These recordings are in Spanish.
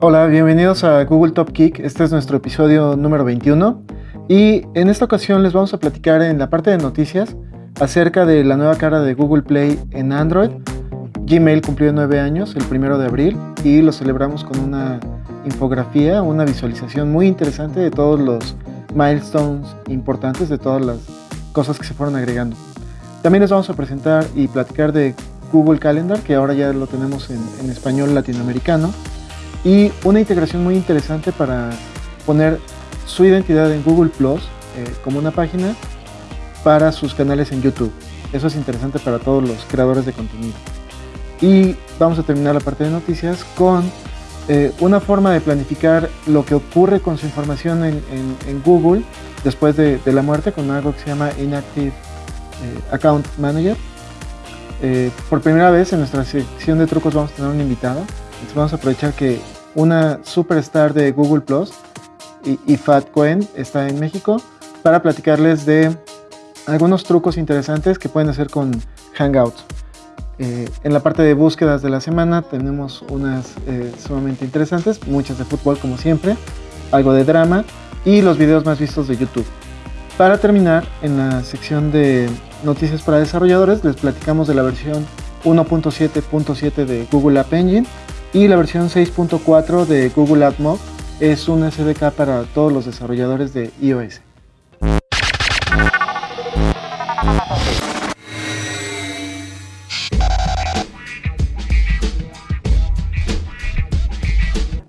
Hola, bienvenidos a Google Top Kick. Este es nuestro episodio número 21 y en esta ocasión les vamos a platicar en la parte de noticias acerca de la nueva cara de Google Play en Android. Gmail cumplió nueve años el primero de abril y lo celebramos con una infografía, una visualización muy interesante de todos los milestones importantes, de todas las cosas que se fueron agregando. También les vamos a presentar y platicar de Google Calendar, que ahora ya lo tenemos en, español latinoamericano, y una integración muy interesante para poner su identidad en Google Plus eh, como una página para sus canales en YouTube. Eso es interesante para todos los creadores de contenido. Y vamos a terminar la parte de noticias con eh, una forma de planificar lo que ocurre con su información en, Google después de, la muerte con algo que se llama Inactive eh, Account Manager. Eh, por primera vez en nuestra sección de trucos vamos a tener un invitado. Vamos a aprovechar que una superstar de Google Plus, Ifat Cohen, está en México para platicarles de algunos trucos interesantes que pueden hacer con Hangouts. Eh, en la parte de búsquedas de la semana tenemos unas eh, sumamente interesantes, muchas de fútbol como siempre, algo de drama y los videos más vistos de YouTube. Para terminar, en la sección de noticias para desarrolladores les platicamos de la versión 1.7.7 de Google App Engine y la versión 6.4 de Google AdMob es un SDK para todos los desarrolladores de iOS.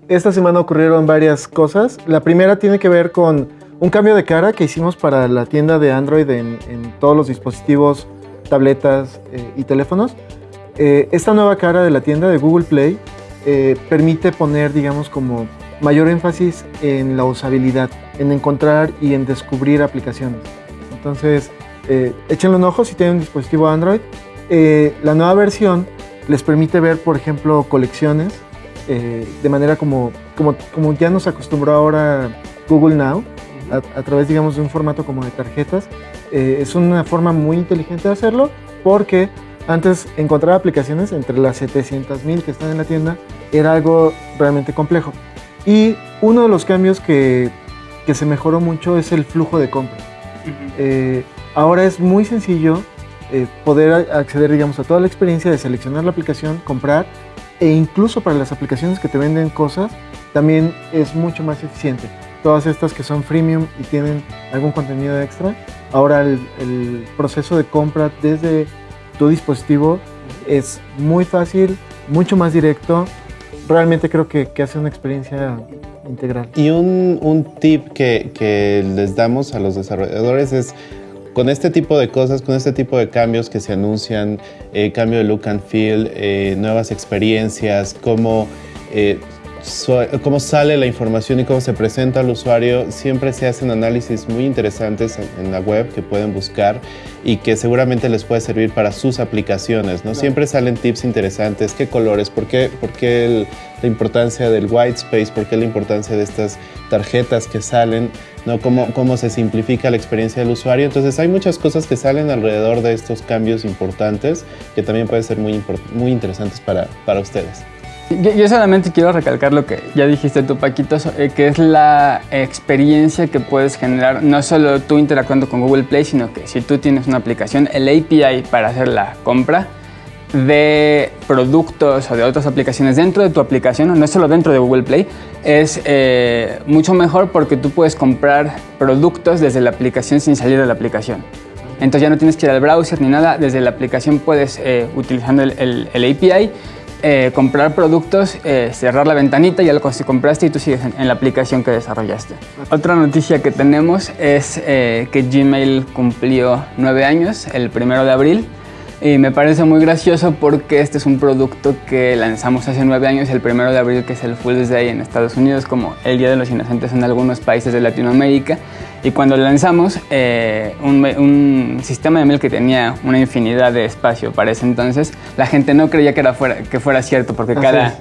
Esta semana ocurrieron varias cosas. La primera tiene que ver con un cambio de cara que hicimos para la tienda de Android en, todos los dispositivos, tabletas eh, y teléfonos. Eh, esta nueva cara de la tienda de Google Play eh, permite poner, digamos, como mayor énfasis en la usabilidad, en encontrar y en descubrir aplicaciones. Entonces, échenle un ojo si tienen un dispositivo Android. la nueva versión les permite ver, por ejemplo, colecciones eh, de manera como, como, como, ya nos acostumbró ahora Google Now, a, través, digamos, de un formato como de tarjetas. Eh, es una forma muy inteligente de hacerlo porque antes encontrar aplicaciones entre las 700.000 que están en la tienda era algo realmente complejo. Y uno de los cambios que, que se mejoró mucho es el flujo de compra. Eh, ahora es muy sencillo poder acceder, digamos, a toda la experiencia de seleccionar la aplicación, comprar e incluso para las aplicaciones que te venden cosas, también es mucho más eficiente. Todas estas que son freemium y tienen algún contenido extra, ahora el, proceso de compra desde tu dispositivo es muy fácil, mucho más directo. Realmente creo que, que hace una experiencia integral. Y un, un tip que, que les damos a los desarrolladores es con este tipo de cosas, con este tipo de cambios que se anuncian, eh, cambio de look and feel, eh, nuevas experiencias, cómo, eh, cómo sale la información y cómo se presenta al usuario, siempre se hacen análisis muy interesantes en, la web que pueden buscar y que seguramente les puede servir para sus aplicaciones. ¿no? Siempre salen tips interesantes, qué colores, por qué, por qué la importancia del white space, por qué la importancia de estas tarjetas que salen. ¿no? Cómo, cómo se simplifica la experiencia del usuario. Entonces hay muchas cosas que salen alrededor de estos cambios importantes que también pueden ser muy, muy interesantes para, para ustedes. Yo, solamente quiero recalcar lo que ya dijiste tú, Paquito, eh, que es la experiencia que puedes generar, no solo tú interactuando con Google Play, sino que si tú tienes una aplicación, el API para hacer la compra de productos o de otras aplicaciones dentro de tu aplicación, no solo dentro de Google Play, es eh, mucho mejor porque tú puedes comprar productos desde la aplicación sin salir de la aplicación. Entonces ya no tienes que ir al browser ni nada, desde la aplicación puedes, eh, utilizando el, API, eh, comprar productos, cerrar la ventanita, ya lo compraste y tú sigues en, la aplicación que desarrollaste. Otra noticia que tenemos es que Gmail cumplió nueve años, el primero de abril, y me parece muy gracioso porque este es un producto que lanzamos hace nueve años, el primero de abril, que es el Fool's Day en Estados Unidos, como el Día de los Inocentes en algunos países de Latinoamérica. Y cuando lanzamos, eh, un, sistema de mail que tenía una infinidad de espacio para ese entonces, la gente no creía que, era fuera, que fuera cierto, porque cada...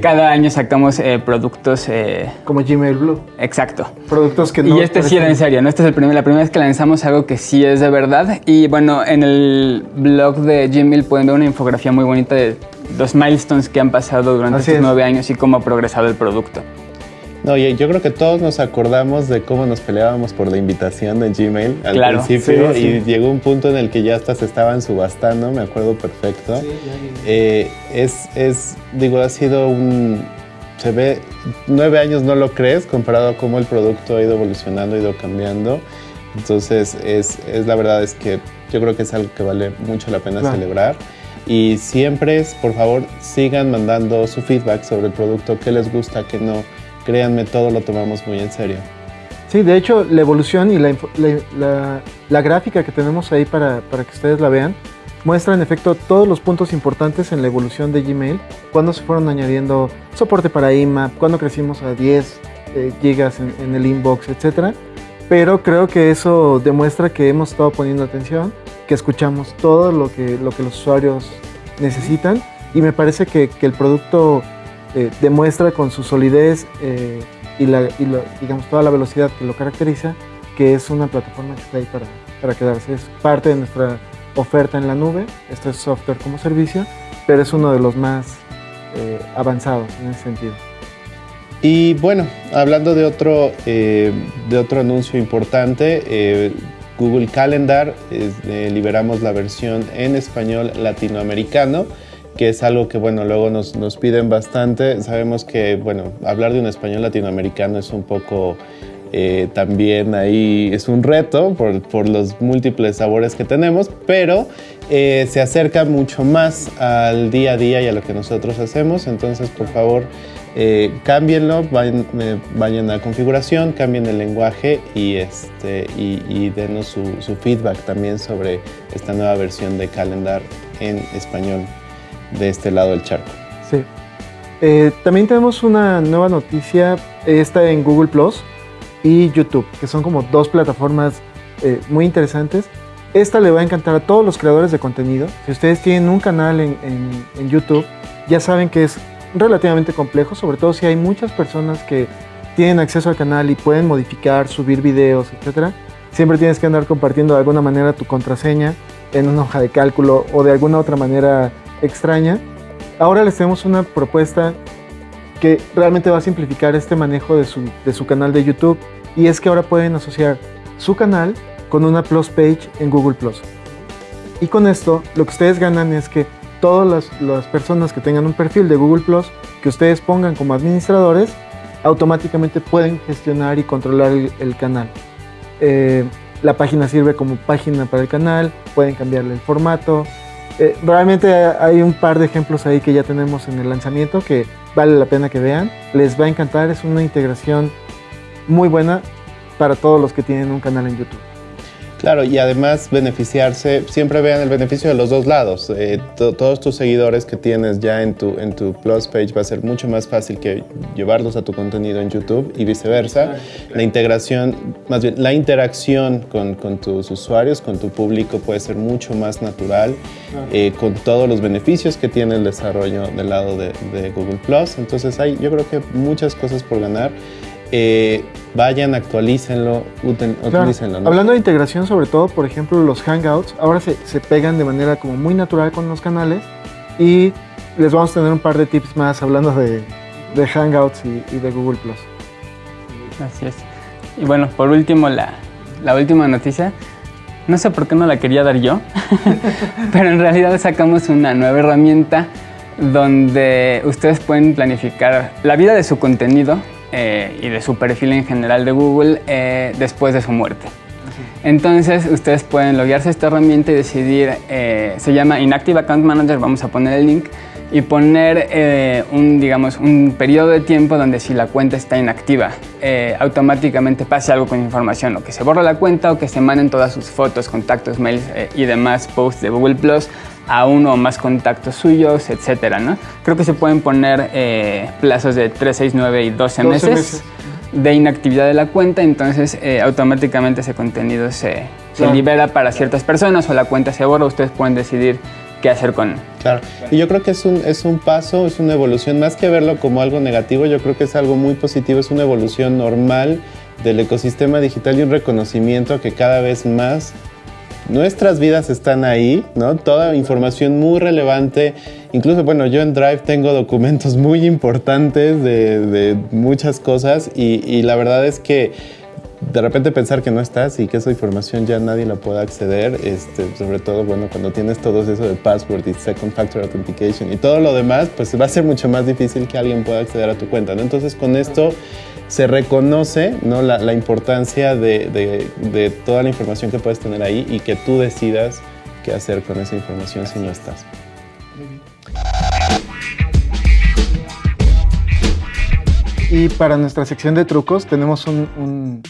Cada año sacamos eh, productos... Eh, Como Gmail Blue. Exacto. Productos que no... Y este sí era en serio, ¿no? Este es el primer, la primera vez que lanzamos algo que sí es de verdad. Y bueno, en el blog de Gmail pueden ver una infografía muy bonita de los milestones que han pasado durante Así estos es. nueve años y cómo ha progresado el producto. No, yo creo que todos nos acordamos de cómo nos peleábamos por la invitación de Gmail al Claro, principio sí, y sí. llegó un punto en el que ya hasta se estaban subastando, me acuerdo perfecto. Eh, es, es, digo, ha sido un, se ve, nueve años no lo crees comparado a cómo el producto ha ido evolucionando, ha ido cambiando. Entonces, es, es la verdad es que yo creo que es algo que vale mucho la pena Claro. celebrar. Y siempre, por favor, sigan mandando su feedback sobre el producto, qué les gusta, qué no. Créanme, todo lo tomamos muy en serio. Sí, de hecho, la evolución y la, la- gráfica que tenemos ahí para, para que ustedes la vean muestra en efecto todos los puntos importantes en la evolución de Gmail, cuando se fueron añadiendo soporte para IMAP, cuando crecimos a 10 eh, gigas en, en el inbox, etc. Pero creo que eso demuestra que hemos estado poniendo atención, que escuchamos todo lo que, lo que los usuarios necesitan y me parece que, que el producto eh, demuestra con su solidez eh, y, la, y digamos, toda la velocidad que lo caracteriza, que es una plataforma que está ahí para, para quedarse. Es parte de nuestra oferta en la nube, esto es software como servicio, pero es uno de los más eh, avanzados en ese sentido. Y bueno, hablando de otro, eh, de otro anuncio importante, eh, Google Calendar, es, eh, liberamos la versión en español latinoamericano, que es algo que bueno, luego nos, nos piden bastante. Sabemos que bueno, hablar de un español latinoamericano es un poco eh, también ahí es un reto por, por los múltiples sabores que tenemos, pero eh, se acerca mucho más al día a día y a lo que nosotros hacemos. Entonces, por favor, eh, cámbienlo, vayan, eh, vayan a configuración, cambien el lenguaje y, este, y, denos su, su feedback también sobre esta nueva versión de Calendar en español de este lado del charco. Sí. Eh, también tenemos una nueva noticia, esta en Google Plus y YouTube, que son como dos plataformas eh, muy interesantes. Esta le va a encantar a todos los creadores de contenido. Si ustedes tienen un canal en, en- en YouTube, ya saben que es relativamente complejo, sobre todo si hay muchas personas que tienen acceso al canal y pueden modificar, subir videos, etc. Siempre tienes que andar compartiendo de alguna manera tu contraseña en una hoja de cálculo o de alguna otra manera extraña. Ahora les tenemos una propuesta que realmente va a simplificar este manejo de su, de su canal de YouTube y es que ahora pueden asociar su canal con una Plus page en Google Plus. Y con esto lo que ustedes ganan es que todas las, las personas que tengan un perfil de Google Plus que ustedes pongan como administradores automáticamente pueden gestionar y controlar el, canal. Eh, la página sirve como página para el canal, pueden cambiarle el formato, eh, realmente hay un par de ejemplos ahí que ya tenemos en el lanzamiento que vale la pena que vean. Les va a encantar, es una integración muy buena para todos los que tienen un canal en YouTube. Claro, y además beneficiarse, siempre vean el beneficio de los dos lados. Eh, to- todos tus seguidores que tienes ya en tu, en tu Plus page va a ser mucho más fácil que llevarlos a tu contenido en YouTube y viceversa. La integración, más bien, la interacción con, con tus usuarios, con tu público puede ser mucho más natural, eh, con todos los beneficios que tiene el desarrollo del lado de, de Google Plus. Entonces hay, yo creo que muchas cosas por ganar. Eh, vayan, actualícenlo, Claro. utilícenlo. ¿no? Hablando de integración, sobre todo, por ejemplo, los Hangouts, ahora se, se pegan de manera como muy natural con los canales y les vamos a tener un par de tips más hablando de, de Hangouts y, y de Google Plus. Así es. Y bueno, por último, la, la última noticia. No sé por qué no la quería dar yo, pero en realidad sacamos una nueva herramienta donde ustedes pueden planificar la vida de su contenido eh, y de su perfil en general de Google eh, después de su muerte. Entonces ustedes pueden loguearse a esta herramienta y decidir, eh, se llama Inactive Account Manager, vamos a poner el link, y poner eh, un, digamos, un periodo de tiempo donde si la cuenta está inactiva, eh, automáticamente pase algo con información, o que se borra la cuenta o que se manden todas sus fotos, contactos, mails eh, y demás posts de Google Plus a uno o más contactos suyos, etcétera, ¿no? Creo que se pueden poner eh, plazos de 3, 6, 9 y 12, 12 meses, meses. de inactividad de la cuenta, entonces eh, automáticamente ese contenido se, se libera para ciertas personas o la cuenta se borra, ustedes pueden decidir qué hacer con, Claro, y yo creo que es un, es un paso, es una evolución, más que verlo como algo negativo, yo creo que es algo muy positivo, es una evolución normal del ecosistema digital y un reconocimiento que cada vez más nuestras vidas están ahí, ¿no? Toda información muy relevante incluso, bueno, yo en Drive tengo documentos muy importantes de, muchas cosas y, la verdad es que de repente pensar que no estás y que esa información ya nadie la pueda acceder, este, sobre todo bueno, cuando tienes todo eso de password y second factor authentication y todo lo demás, pues va a ser mucho más difícil que alguien pueda acceder a tu cuenta. Entonces con esto se reconoce ¿no? la, la importancia de, de, de, toda la información que puedes tener ahí y que tú decidas qué hacer con esa información si no estás. Y para nuestra sección de trucos tenemos un, un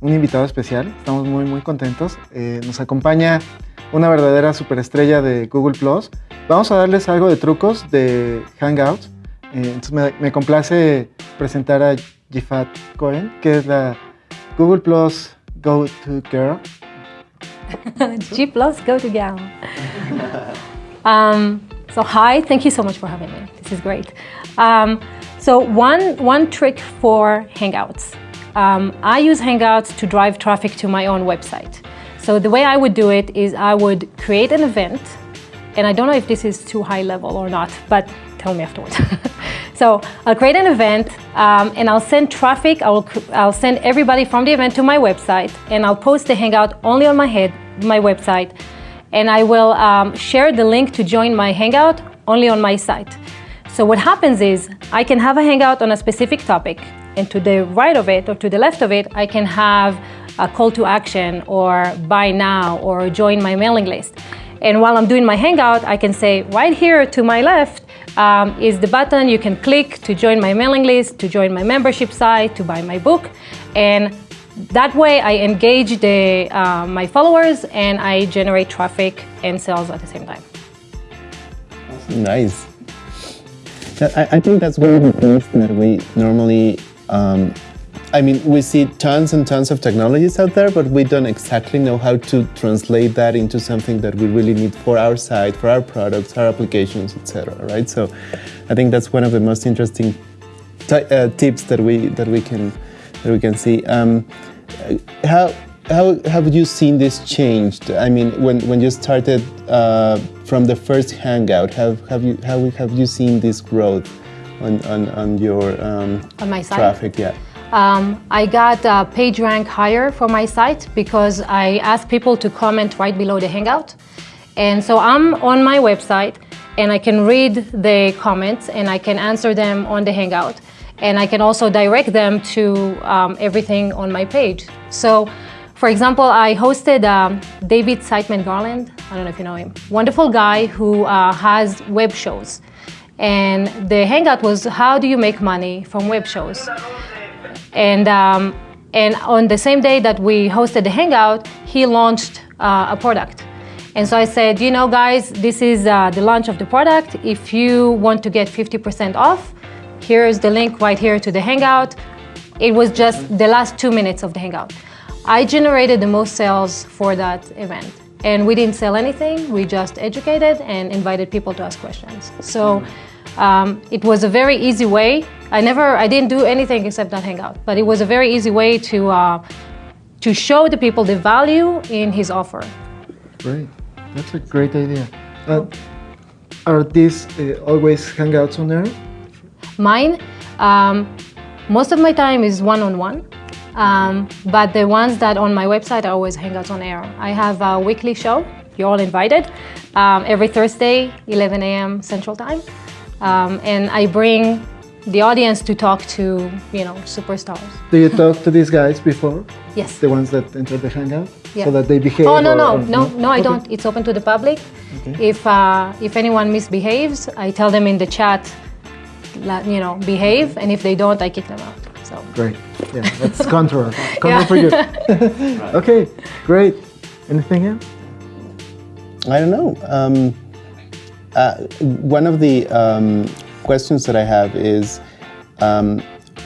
un invitado especial. Estamos muy, muy contentos. Eh, nos acompaña una verdadera superestrella de Google Plus. Vamos a darles algo de trucos de Hangouts. Eh, entonces me, me, complace presentar a Jifat Cohen, que es la Google Plus Go To Girl. G Plus Go To Girl. um, so hi, thank you so much for having me. This is great. Um, so one one trick for Hangouts. Um, I use Hangouts to drive traffic to my own website. So the way I would do it is I would create an event, and I don't know if this is too high level or not, but tell me afterwards. so I'll create an event um, and I'll send traffic, I'll, I'll send everybody from the event to my website and I'll post the Hangout only on my head, my website, and I will um, share the link to join my Hangout only on my site. So what happens is I can have a Hangout on a specific topic and to the right of it or to the left of it, I can have a call to action or buy now or join my mailing list. And while I'm doing my Hangout, I can say right here to my left um, is the button you can click to join my mailing list, to join my membership site, to buy my book. And that way I engage the, uh, my followers and I generate traffic and sales at the same time. Nice. I, think that's one of the things that we normally um, I mean, we see tons and tons of technologies out there, but we don't exactly know how to translate that into something that we really need for our site, for our products, our applications, etc. Right? So, I think that's one of the most interesting uh, tips that we that we can that we can see. Um, how how have you seen this changed? I mean, when when you started uh, from the first Hangout, have have you how have you seen this growth? on, on, on your um, on my site? traffic, yeah. Um, I got a page rank higher for my site because I asked people to comment right below the Hangout. And so I'm on my website and I can read the comments and I can answer them on the Hangout. And I can also direct them to um, everything on my page. So, for example, I hosted um, David Siteman Garland. I don't know if you know him. Wonderful guy who uh, has web shows. And the hangout was how do you make money from web shows? And, um, and on the same day that we hosted the hangout, he launched uh, a product. And so I said, you know, guys, this is uh, the launch of the product. If you want to get 50% off, here's the link right here to the hangout. It was just the last two minutes of the hangout. I generated the most sales for that event. And we didn't sell anything, we just educated and invited people to ask questions. So um, it was a very easy way. I never, I didn't do anything except not hang out, but it was a very easy way to, uh, to show the people the value in his offer. Great, that's a great idea. Uh, are these uh, always hangouts on there? Mine, um, most of my time is one-on-one. -on -one. Um, but the ones that on my website are always Hangouts on Air. I have a weekly show, you're all invited, um, every Thursday, 11 a.m. Central Time. Um, and I bring the audience to talk to, you know, superstars. Do you talk to these guys before? Yes. The ones that enter the Hangout? Yeah. So that they behave? Oh, no, or, no, or, no, no, I Okay. don't. It's open to the public. Okay. If, uh, if anyone misbehaves, I tell them in the chat, you know, behave, and if they don't, I kick them out. So. Great. Yeah, that's contra. Contra for you. okay, great. Anything else? I don't know. Um, uh, one of the um, questions that I have is um,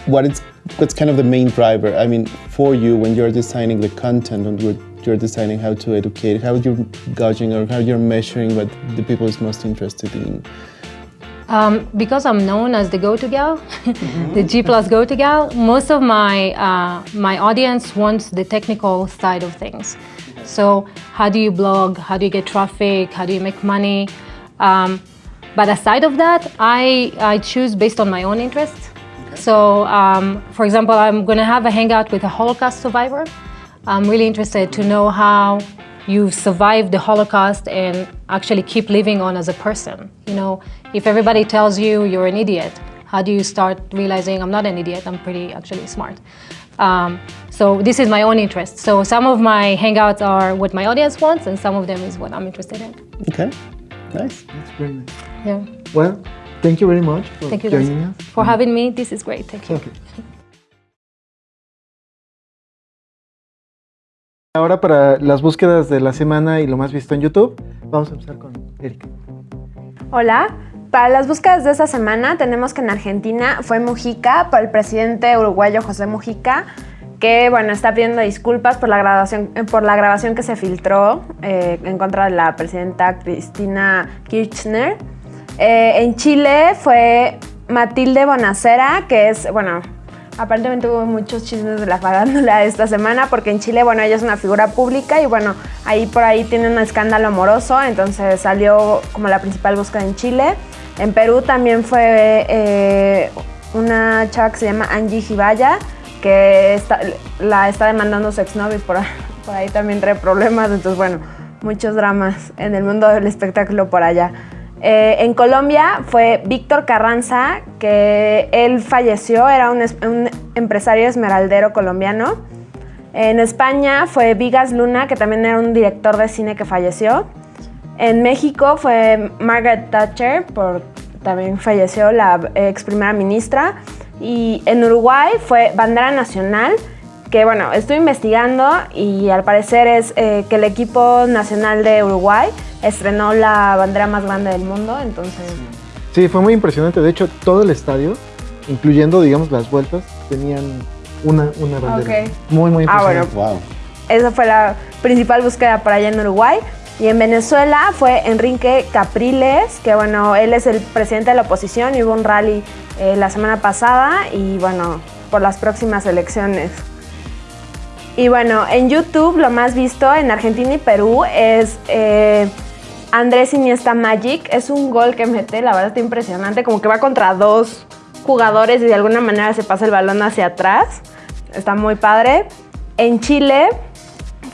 what is what's kind of the main driver? I mean, for you when you're designing the content and you're, you're deciding how to educate, how are you're gauging or how you're measuring what the people is most interested in. Um, because I'm known as the go-to gal, the G plus go-to gal, most of my uh, my audience wants the technical side of things. So how do you blog? How do you get traffic? How do you make money? Um, But aside of that, I, I choose based on my own interests. So, um, for example, I'm going to have a hangout with a Holocaust survivor. I'm really interested to know how you survived the Holocaust and actually keep living on as a person. You know, if everybody tells you you're an idiot, how do you start realizing I'm not an idiot, I'm pretty actually smart? Um, so this is my own interest. So some of my hangouts are what my audience wants and some of them is what I'm interested in. Okay, nice. That's very nice. Yeah. Well, thank you very much for Thank you joining us. for having me. This is great. Thank you. Okay. Ahora para las búsquedas de la semana y lo más visto en YouTube, vamos a empezar con Erika. Hola. Para las búsquedas de esta semana tenemos que en Argentina fue Mujica por el presidente uruguayo José Mujica, que bueno, está pidiendo disculpas por la grabación, eh, por la grabación que se filtró eh, en contra de la presidenta Cristina Kirchner. Eh, en Chile fue Matilde Bonacera, que es, bueno, aparentemente hubo muchos chismes de la farándula esta semana, porque en Chile, bueno, ella es una figura pública y bueno, ahí por ahí tiene un escándalo amoroso, entonces salió como la principal búsqueda en Chile. En Perú también fue una chava que se llama Angie Jibaya, que está- la está demandando su exnovio por, por ahí también trae problemas, entonces bueno, muchos dramas en el mundo del espectáculo por allá. Eh, en Colombia fue Víctor Carranza, que él falleció, era un, un empresario esmeraldero colombiano. En España fue Vigas Luna, que también era un director de cine que falleció. En México fue Margaret Thatcher, por, también falleció la ex primera ministra. Y en Uruguay fue Bandera Nacional, que bueno, estoy investigando y al parecer es eh, que el equipo nacional de Uruguay estrenó la bandera más grande del mundo, entonces... Sí, fue muy impresionante. De hecho, todo el estadio, incluyendo, digamos, las vueltas, tenían una, una bandera. Ok. Muy, muy Ah, impresionante. bueno. Wow. Esa fue la principal búsqueda por allá en Uruguay. Y en Venezuela fue Enrique Capriles, que bueno, él es el presidente de la oposición y hubo un rally eh, la semana pasada y bueno, por las próximas elecciones. Y bueno, en YouTube lo más visto en Argentina y Perú es eh, Andrés Iniesta Magic. Es un gol que mete, la verdad está impresionante, como que va contra dos jugadores y de alguna manera se pasa el balón hacia atrás. Está muy padre. En Chile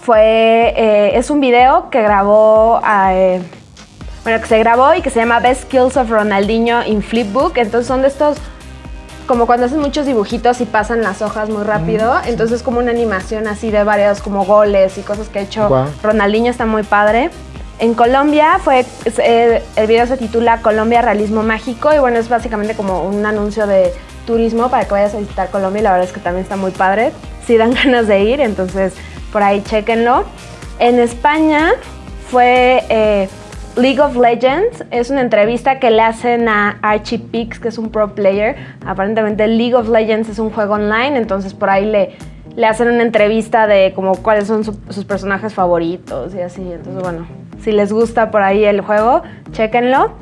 fue, eh, es un video que grabó, eh, bueno, que se grabó y que se llama Best Skills of Ronaldinho in Flipbook. Entonces son de estos, como cuando hacen muchos dibujitos y pasan las hojas muy rápido. Entonces es como una animación así de varios como goles y cosas que ha hecho. Ronaldinho, está muy padre. En Colombia fue, eh, el video se titula Colombia Realismo Mágico y bueno, es básicamente como un anuncio de turismo para que vayas a visitar Colombia y la verdad es que también está muy padre. Sí dan ganas de ir, entonces por ahí chéquenlo. En España fue eh, League of Legends, es una entrevista que le hacen a Archie Pix, que es un pro player. Aparentemente League of Legends es un juego online, entonces por ahí le, le hacen una entrevista de como cuáles son su- sus personajes favoritos y así. Entonces bueno, si les gusta por ahí el juego, chéquenlo.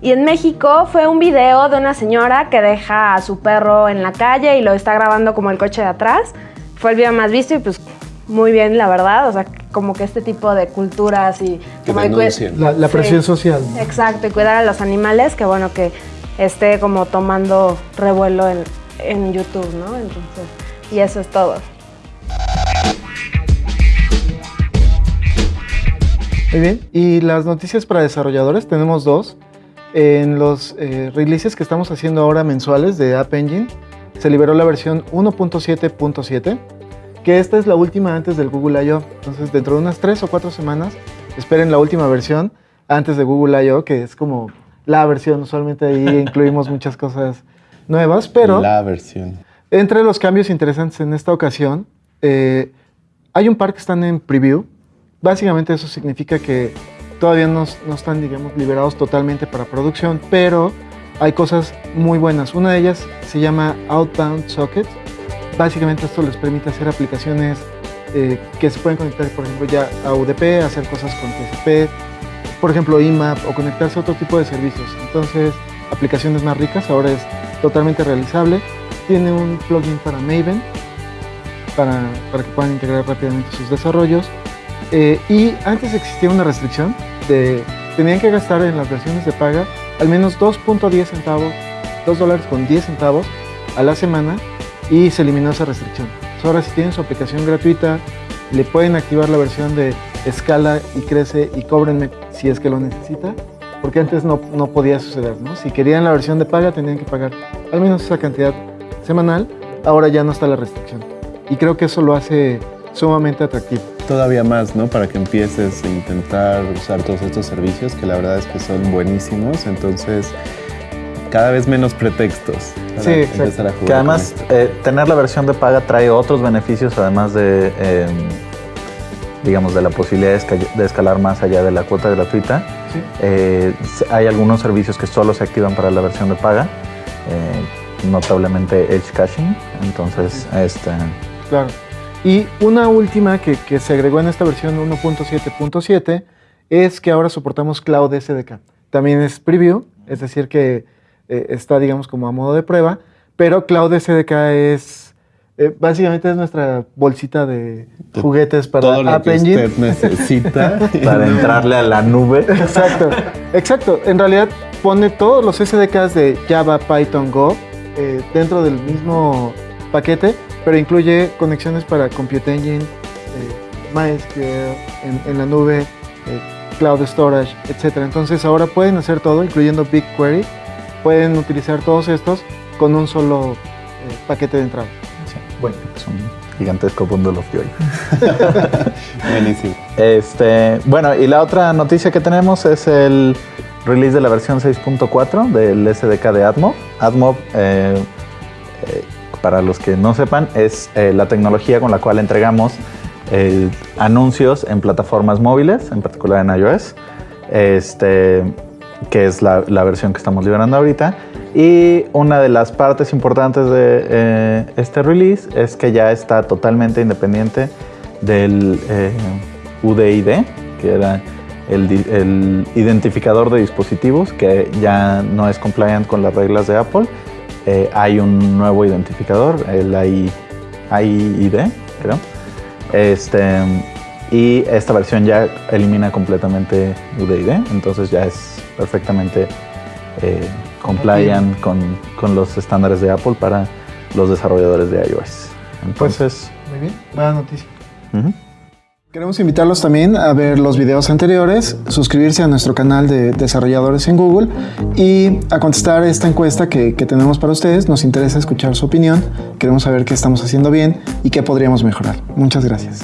Y en México fue un video de una señora que deja a su perro en la calle y lo está grabando como el coche de atrás. Fue el video más visto y pues muy bien, la verdad. O sea, como que este tipo de culturas y... Que como. La, Sí. presión social. Exacto, y cuidar a los animales, que bueno que esté como tomando revuelo en, en YouTube, ¿no? Entonces, y eso es todo. Muy bien. Y las noticias para desarrolladores, tenemos dos. En los eh, releases que estamos haciendo ahora mensuales de App Engine, se liberó la versión 1.7.7, que esta es la última antes del Google I.O. Entonces, dentro de unas tres o cuatro semanas, esperen la última versión antes de Google I.O., que es como la versión. Usualmente ahí incluimos muchas cosas nuevas, pero... La versión. Entre los cambios interesantes en esta ocasión, eh, hay un par que están en preview. Básicamente eso significa que todavía no, no están, digamos, liberados totalmente para producción, pero hay cosas muy buenas. Una de ellas se llama Outbound Socket. Básicamente esto les permite hacer aplicaciones eh, que se pueden conectar, por ejemplo, ya a UDP, hacer cosas con TCP, por ejemplo, IMAP o conectarse a otro tipo de servicios. Entonces, aplicaciones más ricas, ahora es totalmente realizable. Tiene un plugin para Maven para, para que puedan integrar rápidamente sus desarrollos. Eh, y antes existía una restricción de tenían que gastar en las versiones de paga al menos 2.10 centavos, 2 dólares con 10 centavos a la semana y se eliminó esa restricción. ahora si tienen su aplicación gratuita, le pueden activar la versión de escala y crece y cóbrenme si es que lo necesita, porque antes no, no podía suceder, ¿no? Si querían la versión de paga tenían que pagar al menos esa cantidad semanal, ahora ya no está la restricción. Y creo que eso lo hace sumamente atractivo. Todavía más, ¿no? Para que empieces a intentar usar todos estos servicios, que la verdad es que son buenísimos, entonces cada vez menos pretextos para Sí, empezar exacto. a jugar. Que además eh, tener la versión de paga trae otros beneficios, además de, eh, digamos, de la posibilidad de, esca- de escalar más allá de la cuota gratuita. Sí. Eh, hay algunos servicios que solo se activan para la versión de paga, eh, notablemente Edge Caching. Entonces, este, Claro. Y una última que, que se agregó en esta versión 1.7.7 es que ahora soportamos Cloud SDK. También es preview, es decir que eh, está digamos como a modo de prueba, pero Cloud SDK es eh, básicamente es nuestra bolsita de juguetes para todo lo App que Engine. usted necesita. para entrarle a la nube. Exacto, exacto. En realidad pone todos los SDKs de Java, Python, Go eh, dentro del mismo paquete, pero incluye conexiones para Compute Engine, eh, MySQL en, en la nube, eh, Cloud Storage, etc. Entonces ahora pueden hacer todo, incluyendo BigQuery. Pueden utilizar todos estos con un solo eh, paquete de entrada. Bueno, es un gigantesco bundle of joy. Buenísimo. Este, bueno, y la otra noticia que tenemos es el release de la versión 6.4 del SDK de AdMob. AdMob, eh, eh, para los que no sepan, es eh, la tecnología con la cual entregamos eh, anuncios en plataformas móviles, en particular en iOS, este, que es la, versión que estamos liberando ahorita. Y una de las partes importantes de eh, este release es que ya está totalmente independiente del eh, UDID, que era el identificador de dispositivos, que ya no es compliant con las reglas de Apple. Eh, hay un nuevo identificador, el AI, AIID, creo. Este, y esta versión ya elimina completamente UDID, entonces ya es perfectamente eh, compliant con, con los estándares de Apple para los desarrolladores de iOS. Entonces, Muy bien, buena noticia. Queremos invitarlos también a ver los videos anteriores, suscribirse a nuestro canal de desarrolladores en Google y a contestar esta encuesta que, que tenemos para ustedes. Nos interesa escuchar su opinión, queremos saber qué estamos haciendo bien y qué podríamos mejorar. Muchas gracias.